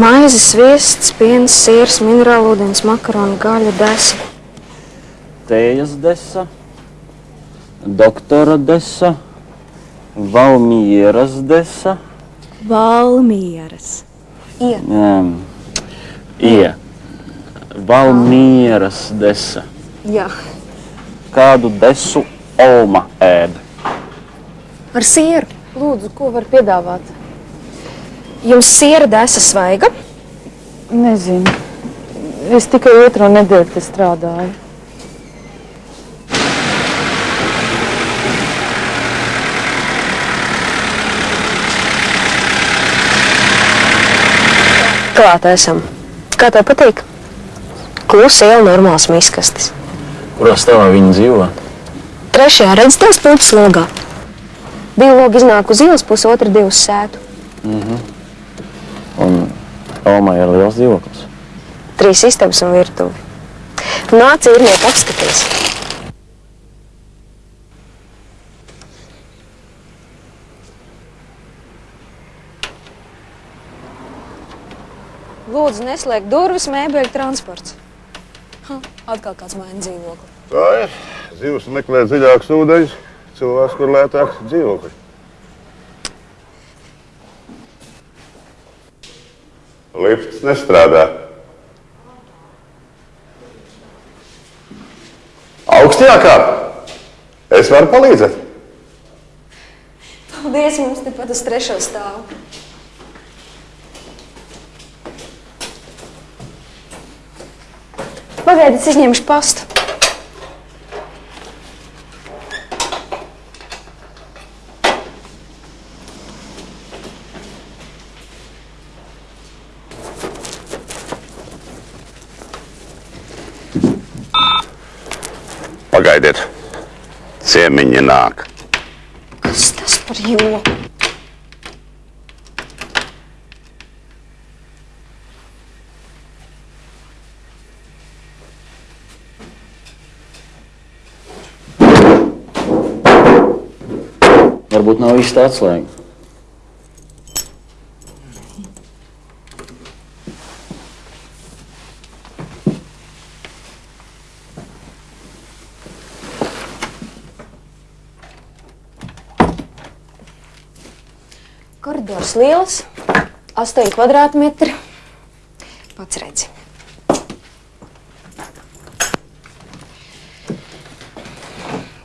Maize, sviests, piens, siers, minerālūdens, makaroni, gaļa, desa. Tējas desa, doktora desa, Valmieras desa. Valmieras. Um, ie. Valmieras desa. Jā. Kādu desu Olma ēd? Ar sieru. Lūdzu, ko var piedāvāt? Jums siera desa svaiga? Nezinu. Es tikai otro nedēļu te strādāju. Klāt esam. Kā tev patīk? Klusa iela normāls miskastis. Kurā stāvā viņi dzīvo? Trešajā redz tās puķis logā. Divi logi iznāk uz ielas, pusotra divi uz sētu. Un Olmai ir liels dzīvoklis. Trīs istabas un virtuvi. Nāc, īrnieki apskatīs. Lūdzu, neslēgt durvis, mēbeļu transports. Ha, atkal kāds maina dzīvokli. Tā ir. Zivs meklē dziļākus ūdeņus, cilvēks, kur lētāks dzīvokļi. Lifts nestrādā. Augstajā kāpā. Es varu palīdzēt. Paldies, mums tepat uz trešo stāvu. Pagaidiet, es izņemšu pastu. Pagaidiet. Ciemiņi nāk. Kas tas par joku? Varbūt nav īsta atslēga. Koridors liels, 8 kvadrātmetri. Pats redzi.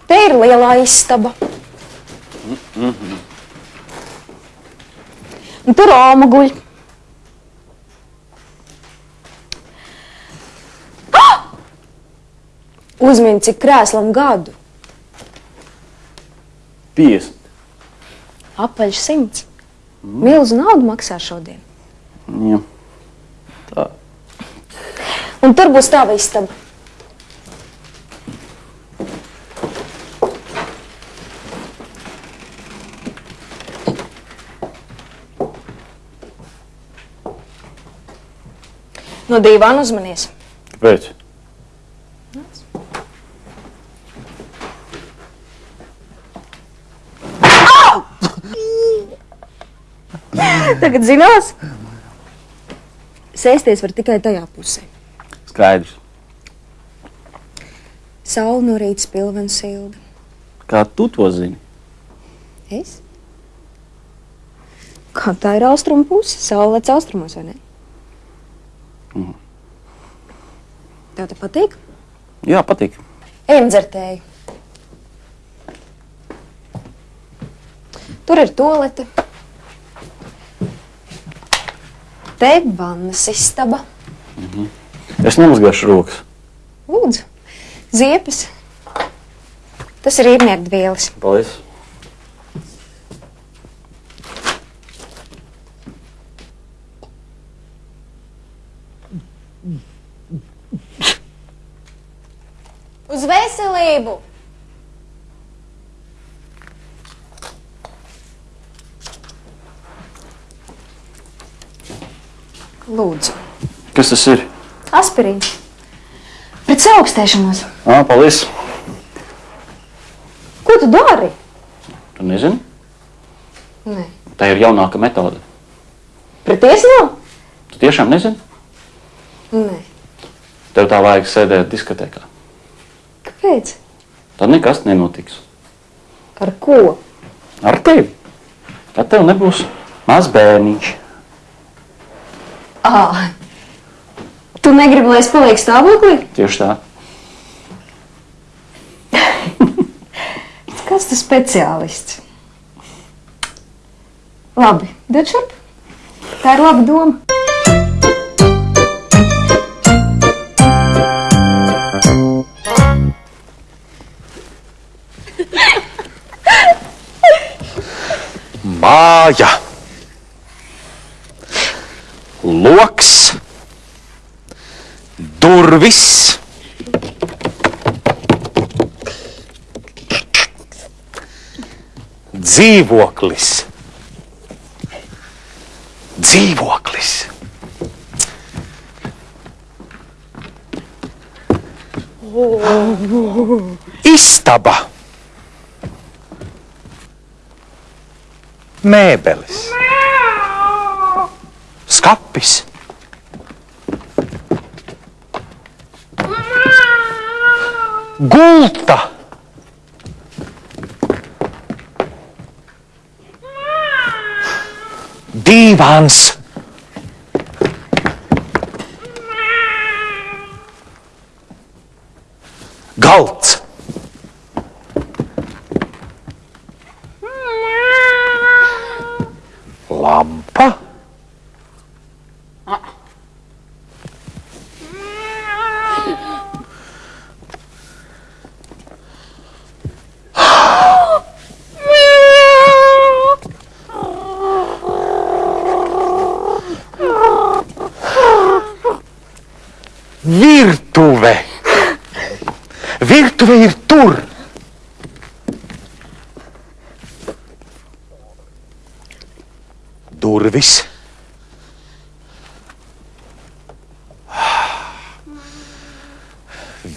Te ir lielā istaba. Un tur Oma guļ. Ah! Uzmini, cik krēslam gadu. 50. Apaļš simts. Milzu naudu maksā šodien. Jā. Tā. Un tur būs tava istaba. No divām uzmanies. Kāpēc? Tagad zinās, sēsties var tikai tajā pusē. Skaidrs. Saula no rīta spilva un silda. Kā tu to zini? Es? Kā tā ir austrumu puse? Saula lec austrumos, vai ne? Mhm. Tev te patīk? Jā, patīk. Ejam dzertēju. Tur ir tolete. Te vannas istaba. Es nemazgāšu rokas. Lūdzu, ziepes. Tas ir īrnieku dvielis. Paldies. Uz veselību! Lūdzu, Kas tas ir? aspirīns. Pret saaugstēšanos. Ā, paldies. Ko tu dari? Tu nezini? Nē. Tā ir jaunāka metode. Pret iesnu? Tu tiešām nezini? Nē. Tev tā vajag sēdēt diskotēkā. Kāpēc? Tad nekas nenotiks. Ar ko? Ar tevi. Tad tev nebūs maz bērniņš. Ah. Tu negribi, lai es palieku stāvoklī? Tieši tā. Kas tas speciālists? Labi, dod šurp. Tā ir laba doma. Māja, durvis, dzīvoklis, dzīvoklis. Istaba. mēbeles, skapis, Itta! Dívánsz!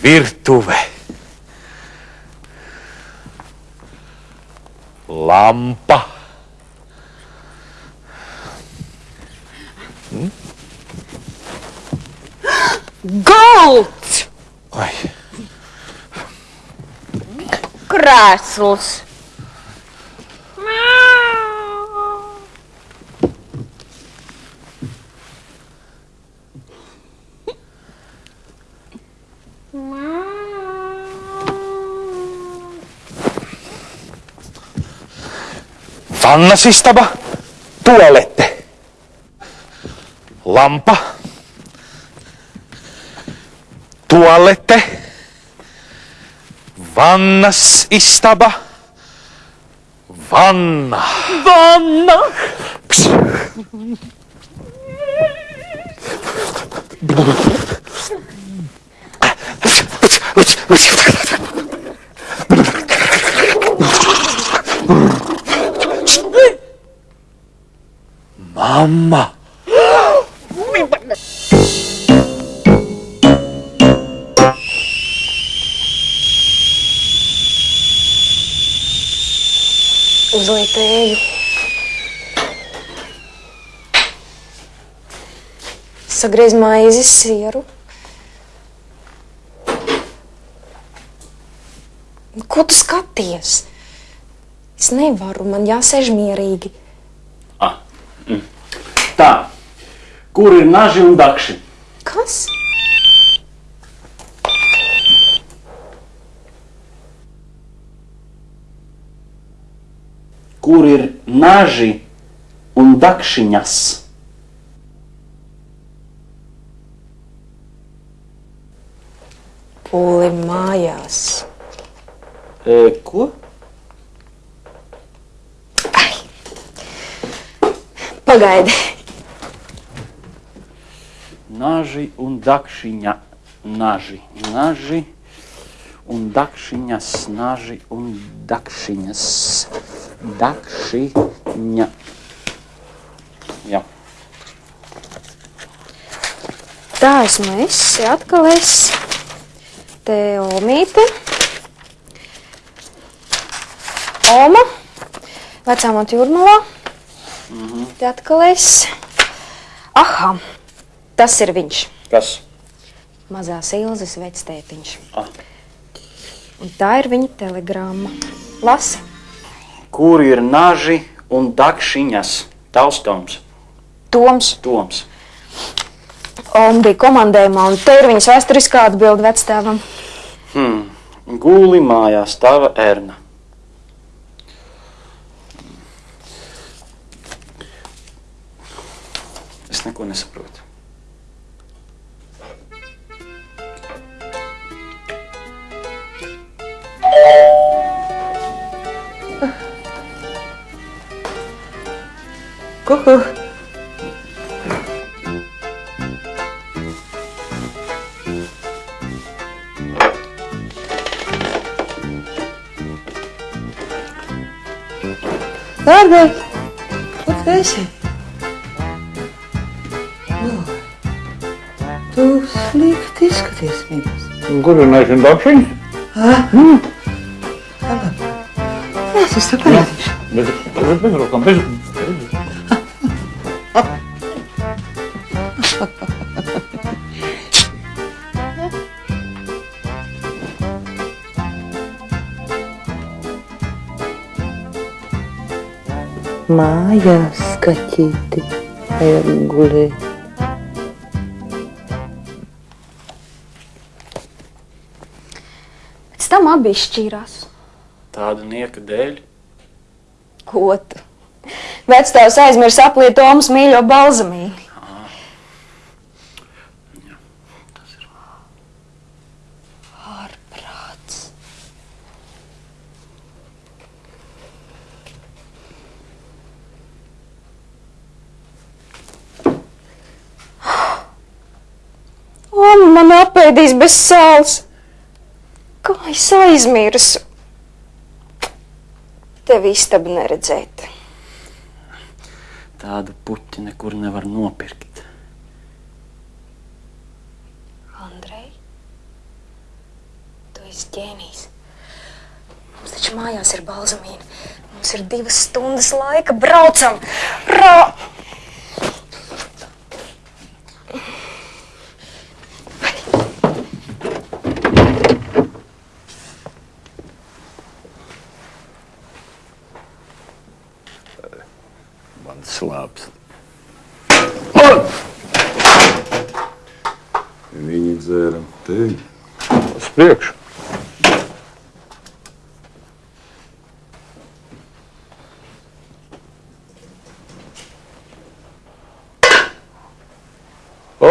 Virtuve. Lampa. Galds! Ai, Krēsls! Vannas istaba, tualette. Lampa. Tualette. Vannas istaba. Vanna. Vanna! Mamma. Uzliek tēju. Sagriez maizi, sieru. Ko tu skaties? Es nevaru, man jāsēž mierīgi. Tā. Kur ir naži un dakši? Kas? Kur ir naži un dakšiņas? Pūli mājās. E, ko? Pagaidi. Naži un dakšiņa. Naži. Naži un dakšiņas. Naži un dakšiņas. Dakšiņa. Jā. Tā esmu es, atkal es. Te Omīte. Oma. Vecā māte Jurmalā. Te atkal es. Aha. Tas ir viņš. Kas? Mazās ilzas vectētiņš. Ah. Un tā ir viņa telegramma. Lasi. Kur ir naži un dakšiņas? Taustoms, Toms. Toms. Un bija komandējumā, un te ir viņas vēsturiskā atbilde vectēvam. Hmm. Guli mājās tava ērna. Es neko nesaprotu. Kuku. Dārgais, kur tu esi? Lūdzu, tu slikti izskaties, mīļais. Kur ir nešana dakšiņas? Es esmu parādīšu. Bez, bez, bez rokām, bez, Mājās skatīti, vajag gulēt. Pēc tam abi izšķīrās. Tāda nieka dēļ. Ko tu? Vectēvs aizmirst apliet Tomas mīļo balzamīnu. Ārprāts. O, man apēdīs bez sāls. Kā es aizmirsu? Tev istabu neredzēt. Tādu puķi nekur nevar nopirkt. Andrej, tu esi ģēnijs. Mums taču mājās ir balzamīna. Mums ir divas stundas laika. Braucam! Ra! man slāpst. Viņi dzēra te uz priekšu. O,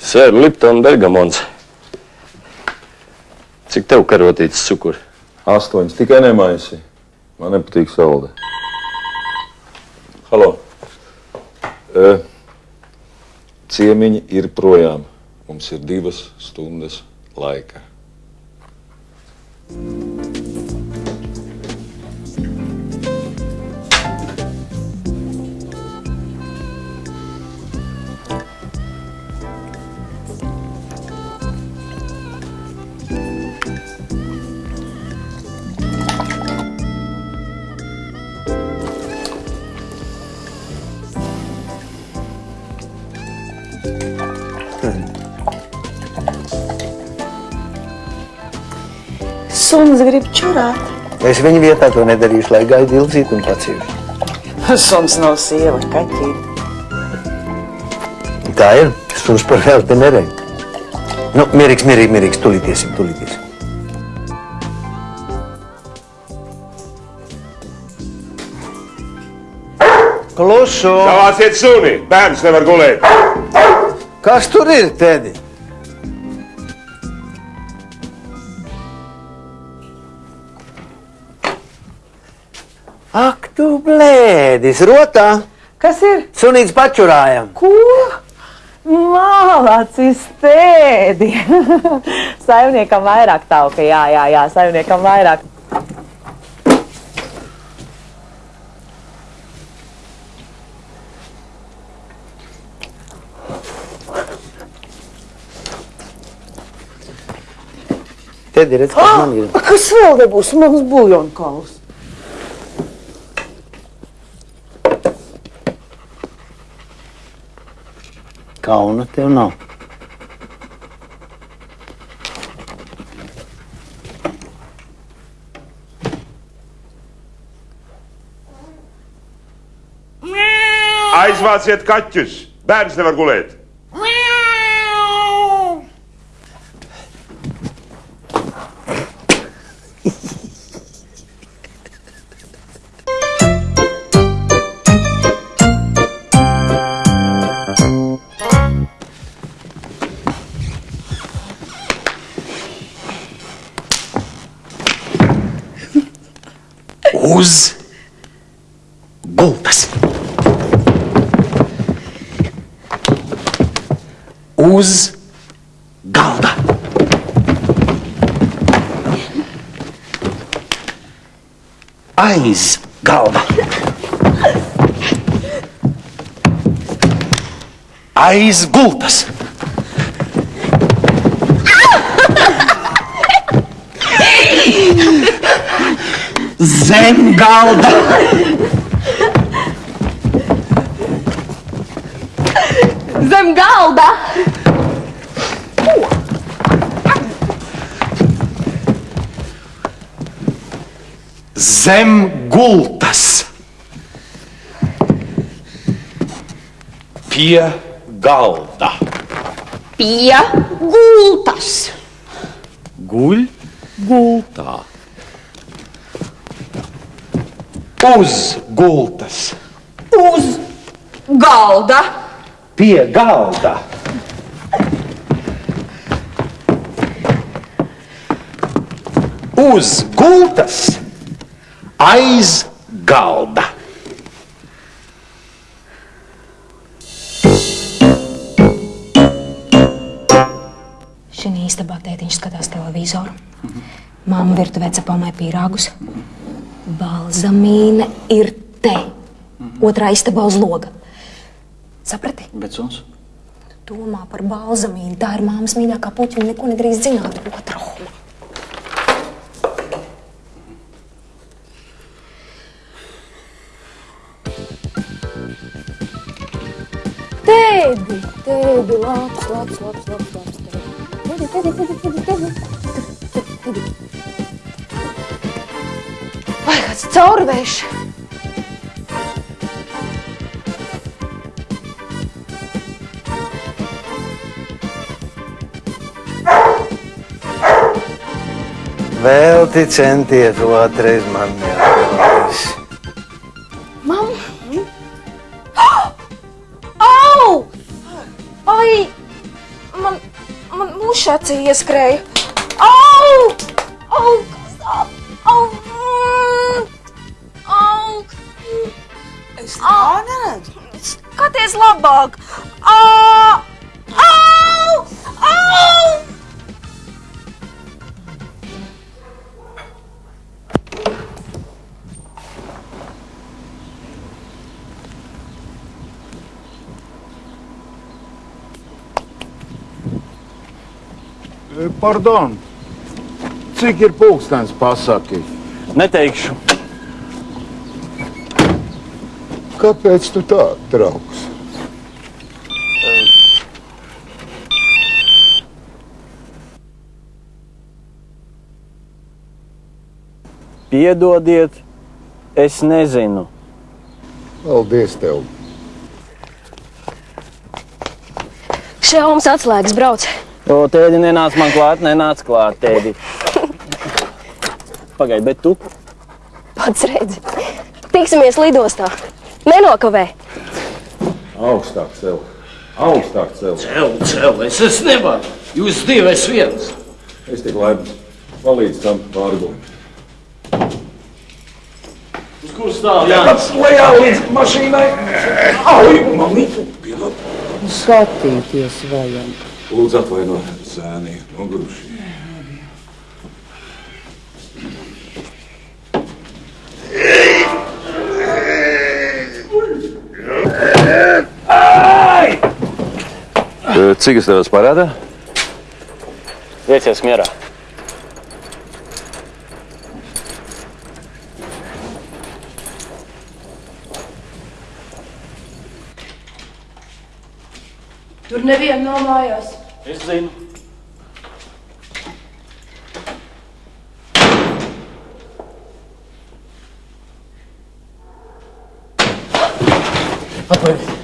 Sēr Lipton Bergamons. Cik tev karotīts cukuri? Astoņas tikai nemaisi. Man nepatīk salda. Halo. E, ciemiņi ir projām. Mums ir divas stundas laika. Suns grib čurāt. Es viņa vietā to nedarīšu, lai gaidu ilzīt un paciešu. Suns nav sieva, kaķīte. Tā ir. Suns par velti nerej. Nu, mierīgs, mierīgs, mierīgs. Tulītiesim, tulītiesim. Klusu! Savāciet suni! Bērns nevar gulēt! Kas tur ir, Tedi? Ak, tu blēdis, rotā! Kas ir? Sunīts pačurājam! Ko? Mālācis tēdi. saimniekam vairāk tauka, jā, jā, jā, saimniekam vairāk. Tedi, redz, kas man ir. Kas vēl nebūs? Mums buljonkaus. Kauna tev nav. Aizvāciet kaķus! Bērns nevar gulēt! Uz gultas. Uz galda. Aiz galda. Aiz gultas. Zem galda. Zem galda! Zem gultas. Pie galda. Pie gultas! Guļ gultā. Uz gultas. Uz galda! Pie galda. Uz gultas. Aiz galda. Šī istabā tētiņš skatās televizoru. Māma virtuvē cepamai pīrāgus. Balzamīna ir te. Otrā istabā uz loga. Saprati? Bet suns? Domā par balzamīnu. Tā ir māmas mīļākā puķa un neko nedrīkst zināt. Otra homa. Tēdi, tēdi, labs, labs, labs, labs, labs. Tēdi, tēdi, tēdi, tēdi, tēdi. Tēdi, tēdi. Vai kāds caurvējš? Vēl ti centies otrais man jāklājas. Mamma! Au! Ai! Man, man acī ieskrēja. Skaties labāk! Au! Au! Au! Pardon, cik ir pulkstenis pasaki? Neteikšu. Kāpēc tu tā trauks? Piedodiet, es nezinu. Paldies tev! Šaums atslēgas brauc. O, tēdi nenāc man klāt, nenāc klāt, tēdi. Pagaid, bet tu? Pats redzi. Tiksimies lidostā. Nenokavē. Augstāk sev! Augstāk sev! Cel, cel, es, es nevaru. Jūs divi esat viens. Es tik labi palīdzu tam vārgum. Uz kur stāv? Pats lejā līdz mašīnai. Au, mami. Skatīties vajag. Lūdzu, atvaino zēni, noguruši. Cik es tev parādā? Viecies mierā. Tur neviena nav mājās. Es zinu. Atvainojiet.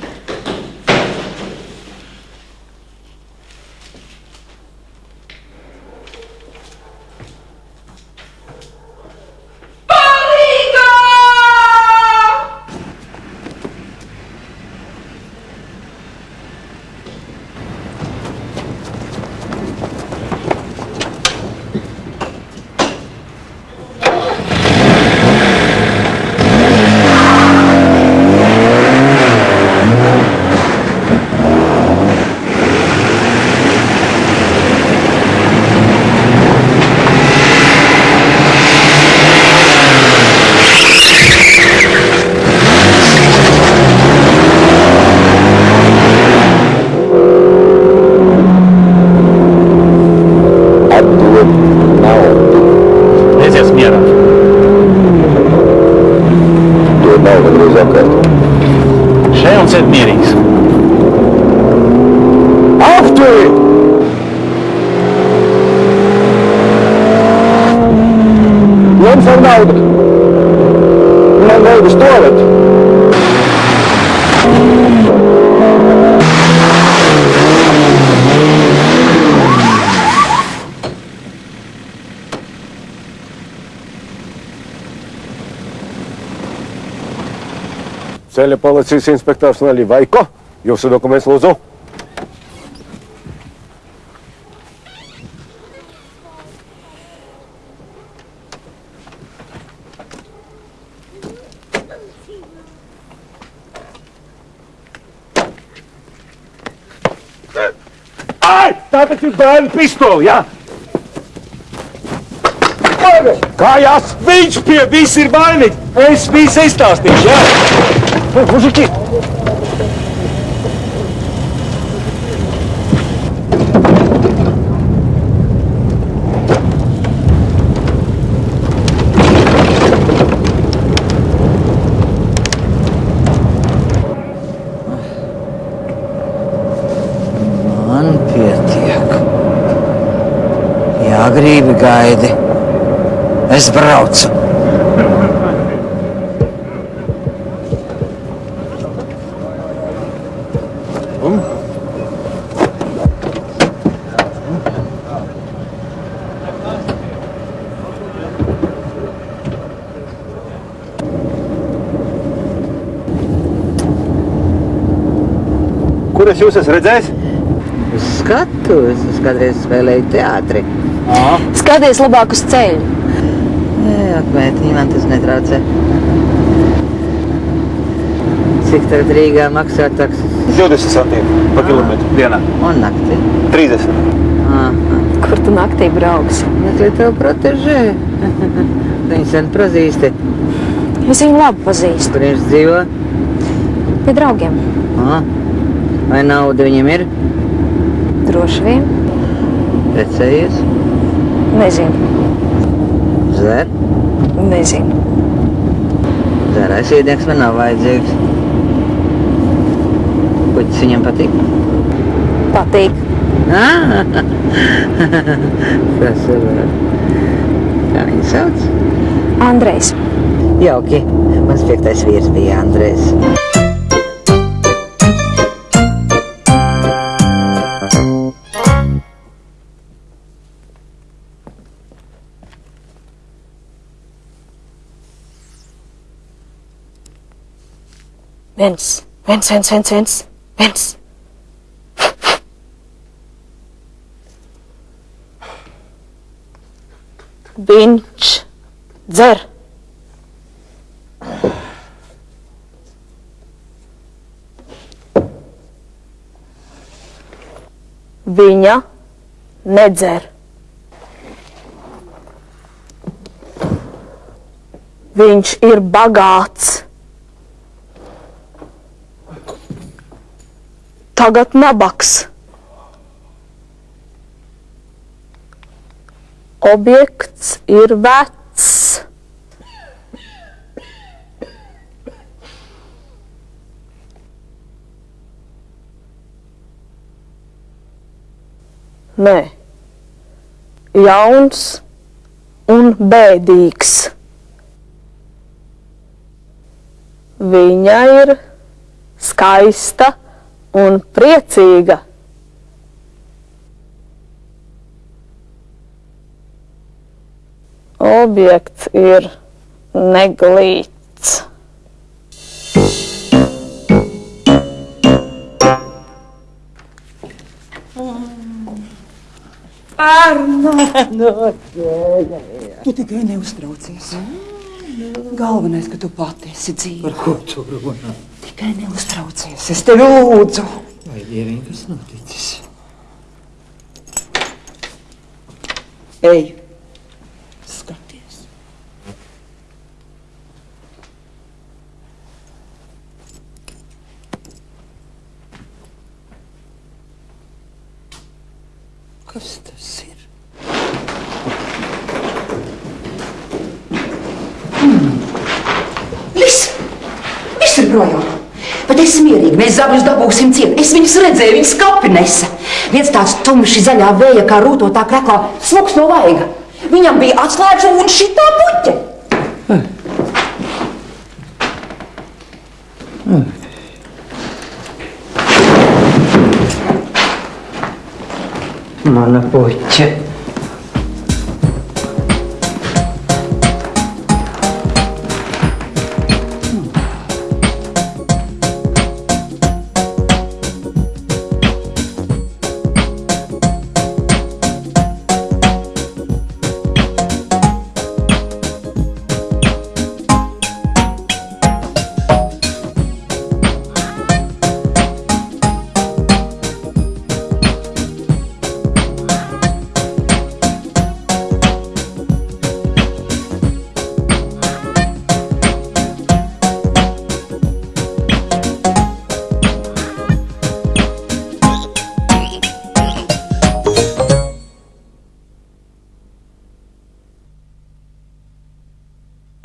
Atdod naudu. Lieciet mierā. Dod naudu greiz apkārt. Šeit un sēd mierīgs. Apturi! Ņem savu naudu! Man vajag uz toaletu! Ceļa policijas inspektors Nelī Vaiko. Jūsu dokuments lūdzu. Ai! Tā taču ir bērnu pistoli, jā? Kājās! Viņš pie viss ir vainīgs! Es visu izstāstīšu, jā? Pietiek. Jā, gribi gaidi. Es braucu. Jūs esmu redzējis? Uz skatuves es kādreiz spēlēju teātri. Skaties labāk uz ceļu. Jā, apmētiņi man tas netraucē. Cik tagad Rīgā maksā taksis? 20 centīmi pa kilometru dienā. Un naktī? 30. Aha. Kur tu naktī brauksi? Meklē tev protežē. Viņu sen pazīsti. Es viņu labi pazīstu. Kur viņš dzīvo? Pie draugiem. Aha. Vai nauda viņam ir? Droši vien. Precējies? Nezinu. Zer? Nezinu. Zērais iediegs man nav vajadzīgs. Puķis viņam patīk? Patīk. Ah! Tas ir. Kā viņu sauc? Andrejs. Jauki. Mans piektais vīrs bija Andrēs. Viens, viens, viens, viens, viens, viens. Viņš dzer. Viņa nedzer. Viņš ir bagāts. Tagad nabaks. Objekts ir vecs. Nē, jauns un bēdīgs. Viņa ir skaista un priecīga. Objekts ir neglīts. Tu tikai neuztraucies. Galvenais, ka tu pati esi dzīva. Par ko tu runā? Tikai neuztraucies. Es tevi lūdzu. Vai dieviņ, kas noticis? Ej, skaties. Kas tas ir? Viss! Viss ir projām! Bet es mierīgi, mēs zabļus dabūsim ciet. Es viņus redzēju, viņas kapi nesa. Viens tāds tumši zaļā vēja, kā rūtotā kreklā, smuks no vaiga. Viņam bija atslēgas un šitā puķe. Mana puķe.